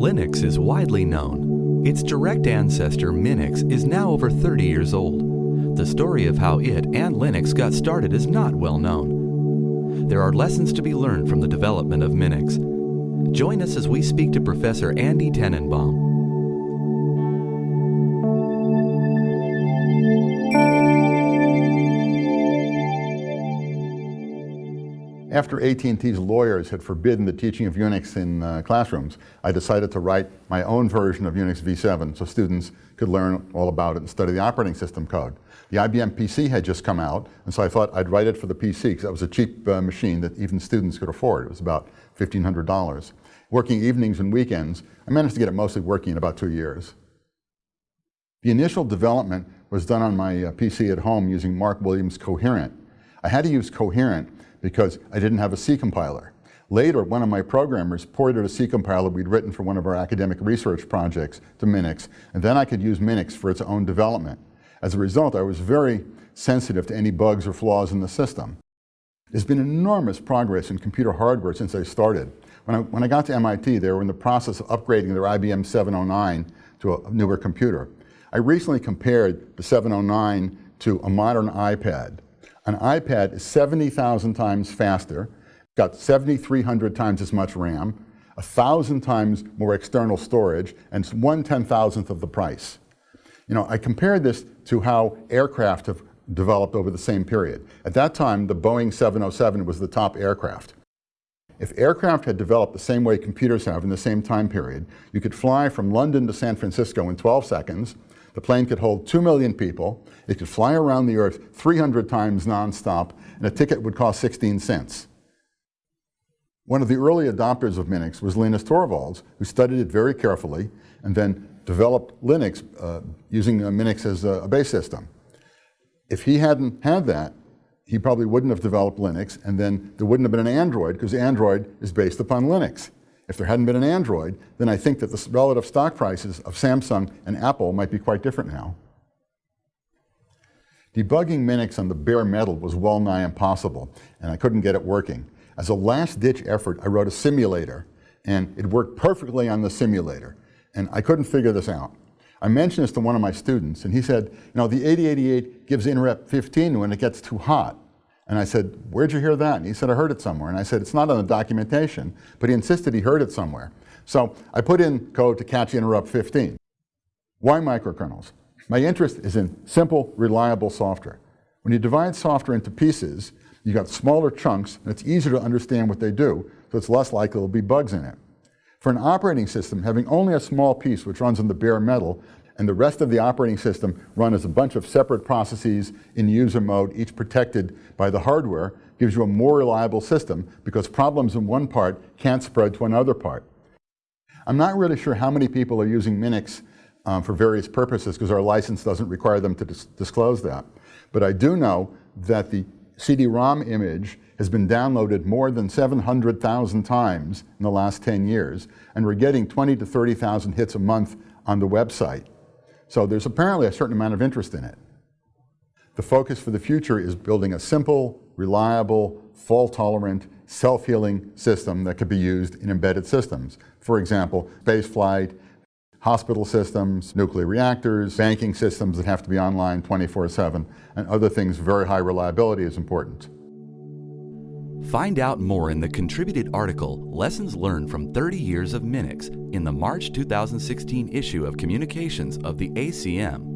Linux is widely known. Its direct ancestor, Minix, is now over 30 years old. The story of how it and Linux got started is not well known. There are lessons to be learned from the development of Minix. Join us as we speak to Professor Andy Tanenbaum, After AT&T's lawyers had forbidden the teaching of Unix in uh, classrooms, I decided to write my own version of Unix v7 so students could learn all about it and study the operating system code. The IBM PC had just come out, and so I thought I'd write it for the PC because that was a cheap uh, machine that even students could afford. It was about $1,500. Working evenings and weekends, I managed to get it mostly working in about two years. The initial development was done on my uh, PC at home using Mark Williams Coherent. I had to use Coherent because I didn't have a C compiler. Later, one of my programmers ported a C compiler we'd written for one of our academic research projects to Minix, and then I could use Minix for its own development. As a result, I was very sensitive to any bugs or flaws in the system. There's been enormous progress in computer hardware since I started. When I, when I got to MIT, they were in the process of upgrading their IBM 709 to a newer computer. I recently compared the 709 to a modern iPad. An iPad is 70,000 times faster, got 7,300 times as much RAM, 1,000 times more external storage, and one ten-thousandth of the price. You know, I compared this to how aircraft have developed over the same period. At that time, the Boeing 707 was the top aircraft. If aircraft had developed the same way computers have in the same time period, you could fly from London to San Francisco in 12 seconds, the plane could hold 2 million people, it could fly around the earth 300 times nonstop, and a ticket would cost 16 cents. One of the early adopters of Minix was Linus Torvalds, who studied it very carefully and then developed Linux uh, using Minix as a, a base system. If he hadn't had that, he probably wouldn't have developed Linux, and then there wouldn't have been an Android, because Android is based upon Linux. If there hadn't been an Android, then I think that the relative stock prices of Samsung and Apple might be quite different now. Debugging Minix on the bare metal was well nigh impossible, and I couldn't get it working. As a last-ditch effort, I wrote a simulator, and it worked perfectly on the simulator, and I couldn't figure this out. I mentioned this to one of my students, and he said, you know, the 8088 gives interrupt 15 when it gets too hot. And I said, where'd you hear that? And he said, I heard it somewhere. And I said, it's not on the documentation, but he insisted he heard it somewhere. So I put in code to catch interrupt 15. Why microkernels? My interest is in simple, reliable software. When you divide software into pieces, you got smaller chunks, and it's easier to understand what they do, so it's less likely there'll be bugs in it. For an operating system, having only a small piece which runs on the bare metal and the rest of the operating system run as a bunch of separate processes in user mode, each protected by the hardware, gives you a more reliable system because problems in one part can't spread to another part. I'm not really sure how many people are using Minix um, for various purposes because our license doesn't require them to dis disclose that. But I do know that the CD-ROM image has been downloaded more than 700,000 times in the last 10 years, and we're getting 20 to 30,000 hits a month on the website. So there's apparently a certain amount of interest in it. The focus for the future is building a simple, reliable, fault-tolerant, self-healing system that could be used in embedded systems. For example, space flight, hospital systems, nuclear reactors, banking systems that have to be online 24-7, and other things very high reliability is important. Find out more in the contributed article, Lessons Learned from 30 Years of Minix, in the March 2016 issue of Communications of the ACM.